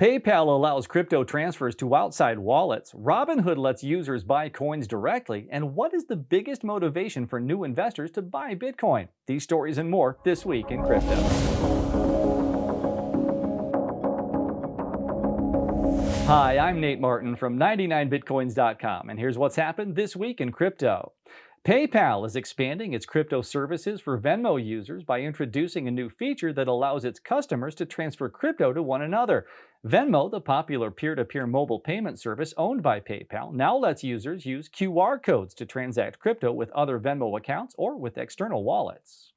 PayPal allows crypto transfers to outside wallets. Robinhood lets users buy coins directly. And what is the biggest motivation for new investors to buy Bitcoin? These stories and more this week in crypto. Hi, I'm Nate Martin from 99bitcoins.com, and here's what's happened this week in crypto. PayPal is expanding its crypto services for Venmo users by introducing a new feature that allows its customers to transfer crypto to one another. Venmo, the popular peer-to-peer -peer mobile payment service owned by PayPal, now lets users use QR codes to transact crypto with other Venmo accounts or with external wallets.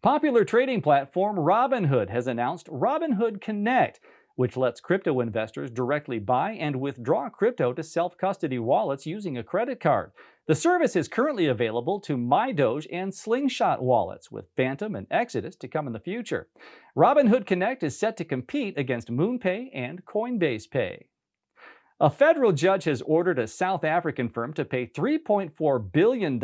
Popular trading platform Robinhood has announced Robinhood Connect, which lets crypto investors directly buy and withdraw crypto to self-custody wallets using a credit card. The service is currently available to MyDoge and Slingshot wallets, with Phantom and Exodus to come in the future. Robinhood Connect is set to compete against MoonPay and Coinbase Pay. A federal judge has ordered a South African firm to pay $3.4 billion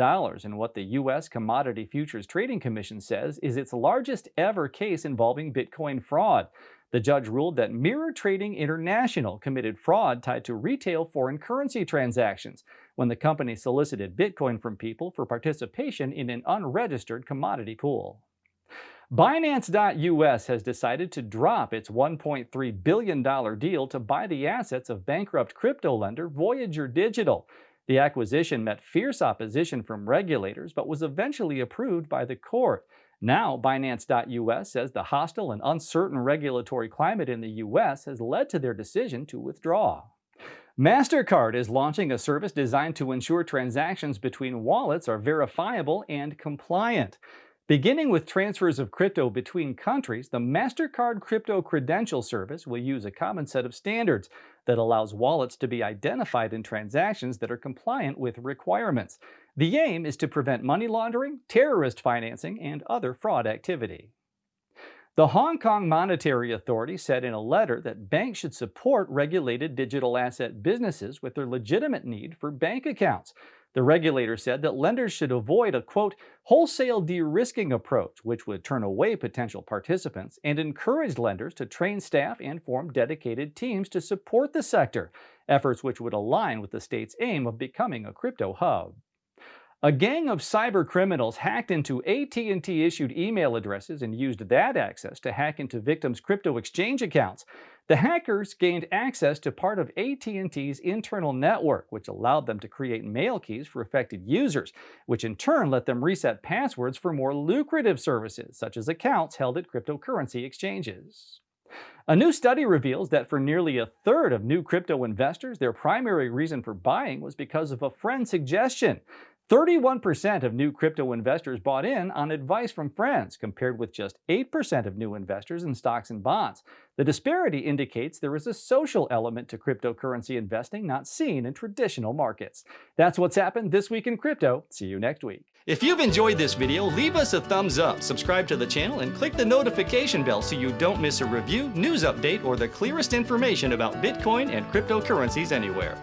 in what the U.S. Commodity Futures Trading Commission says is its largest ever case involving Bitcoin fraud. The judge ruled that Mirror Trading International committed fraud tied to retail foreign currency transactions when the company solicited Bitcoin from people for participation in an unregistered commodity pool. Binance.us has decided to drop its $1.3 billion deal to buy the assets of bankrupt crypto lender Voyager Digital. The acquisition met fierce opposition from regulators but was eventually approved by the court. Now, Binance.us says the hostile and uncertain regulatory climate in the U.S. has led to their decision to withdraw. MasterCard is launching a service designed to ensure transactions between wallets are verifiable and compliant. Beginning with transfers of crypto between countries, the MasterCard Crypto Credential Service will use a common set of standards that allows wallets to be identified in transactions that are compliant with requirements. The aim is to prevent money laundering, terrorist financing, and other fraud activity. The Hong Kong Monetary Authority said in a letter that banks should support regulated digital asset businesses with their legitimate need for bank accounts. The regulator said that lenders should avoid a, quote, wholesale de-risking approach, which would turn away potential participants, and encourage lenders to train staff and form dedicated teams to support the sector, efforts which would align with the state's aim of becoming a crypto hub. A gang of cyber criminals hacked into AT&T issued email addresses and used that access to hack into victims' crypto exchange accounts. The hackers gained access to part of AT&T's internal network, which allowed them to create mail keys for affected users, which in turn let them reset passwords for more lucrative services, such as accounts held at cryptocurrency exchanges. A new study reveals that for nearly a third of new crypto investors, their primary reason for buying was because of a friend's suggestion. 31% of new crypto investors bought in on advice from friends, compared with just 8% of new investors in stocks and bonds. The disparity indicates there is a social element to cryptocurrency investing not seen in traditional markets. That's what's happened this week in crypto. See you next week. If you've enjoyed this video, leave us a thumbs up, subscribe to the channel, and click the notification bell so you don't miss a review, news update, or the clearest information about Bitcoin and cryptocurrencies anywhere.